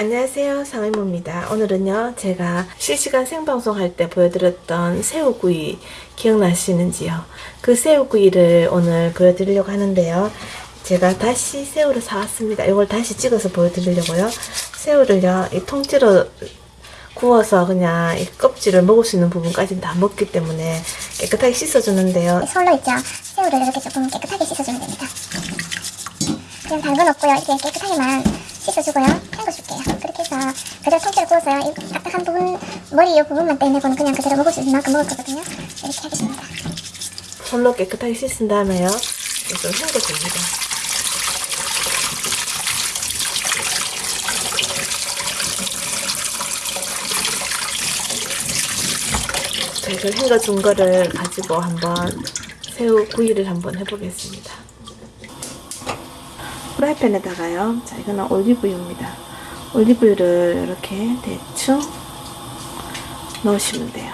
안녕하세요 상의모입니다 오늘은요 제가 실시간 생방송 할 때 보여드렸던 새우구이 기억나시는지요 그 새우구이를 오늘 보여드리려고 하는데요 제가 다시 새우를 사왔습니다 이걸 다시 찍어서 보여드리려고요 새우를요 이 통째로 구워서 그냥 이 껍질을 먹을 수 있는 부분까지는 다 먹기 때문에 깨끗하게 씻어주는데요 솔로 있죠. 새우를 이렇게 조금 깨끗하게 씻어주면 됩니다. 그냥 당근 없고요. 이렇게 깨끗하게만 씻어주고요. 그렇게 해서 그대로 통째로 구워서요. 이 딱딱한 부분, 머리 이 부분만 떼내고는 그냥 그대로 먹을 수 있는 만큼 먹을 거거든요. 이렇게 하겠습니다. 손로 깨끗하게 씻은 다음에요 좀 헹궈줍니다 자, 이걸 헹궈준 거를 가지고 한번 새우 구이를 한번 해보겠습니다. 프라이팬에다가요. 자, 이거는 올리브유입니다. 올리브유를 이렇게 대충 넣으시면 돼요.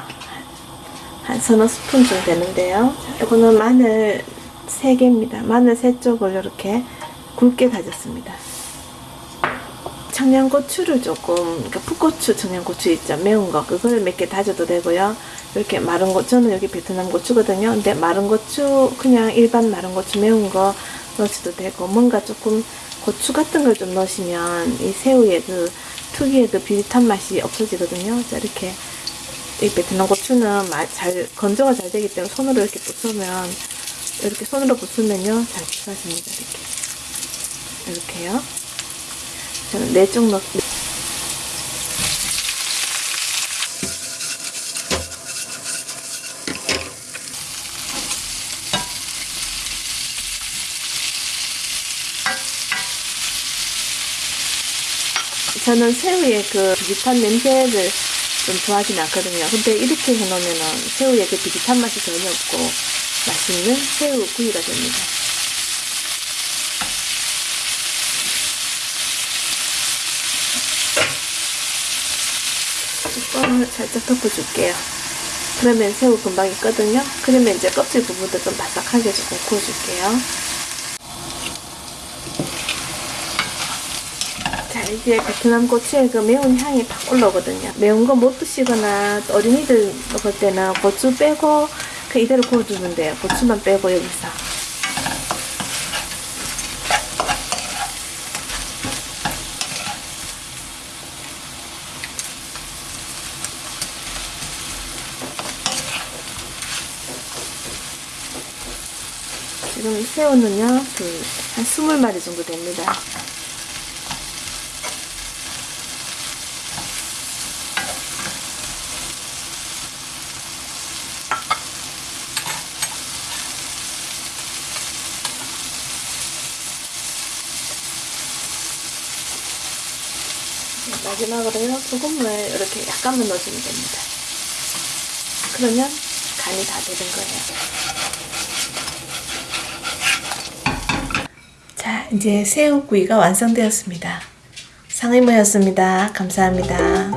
한 서너 스푼 정도 되는데요. 자, 이거는 마늘 3개입니다. 마늘 3쪽을 이렇게 굵게 다졌습니다. 청양고추를 조금, 그러니까 풋고추 청양고추 있죠. 매운 거. 그걸 몇 개 다져도 되고요. 이렇게 마른 고, 저는 여기 베트남 고추거든요. 근데 마른 고추, 그냥 일반 마른 고추 매운 거 넣으셔도 되고, 뭔가 조금 고추 같은 걸 좀 넣으시면 이 새우의 그 특유의 그 비릿한 맛이 없어지거든요. 자, 이렇게 이 베트남 고추는 마- 잘 건조가 잘 되기 때문에 손으로 이렇게 부수면 이렇게 손으로 부수면요 잘 부서집니다 이렇게. 이렇게요. 저는 네쪽 넣 저는 새우의 그 비릿한 냄새를 좀 좋아하진 않거든요. 근데 이렇게 해놓으면은 새우의 그 비릿한 맛이 전혀 없고 맛있는 새우 구이가 됩니다. 뚜껑을 살짝 덮어줄게요. 그러면 새우 금방 있거든요. 그러면 이제 껍질 부분도 좀 바삭하게 조금 구워줄게요. 이제 베트남 고추의 그 매운 향이 팍 올라오거든요. 매운 거 못 드시거나 또 어린이들 먹을 때는 고추 빼고 그 이대로 구워주면 돼요. 고추만 빼고 여기서. 지금 새우는요 그 한 20마리 정도 됩니다 마지막으로요 소금을 이렇게 약간만 넣어주면 됩니다. 그러면 간이 다 되는 거예요. 자 이제 새우구이가 완성되었습니다. 상의모였습니다. 감사합니다.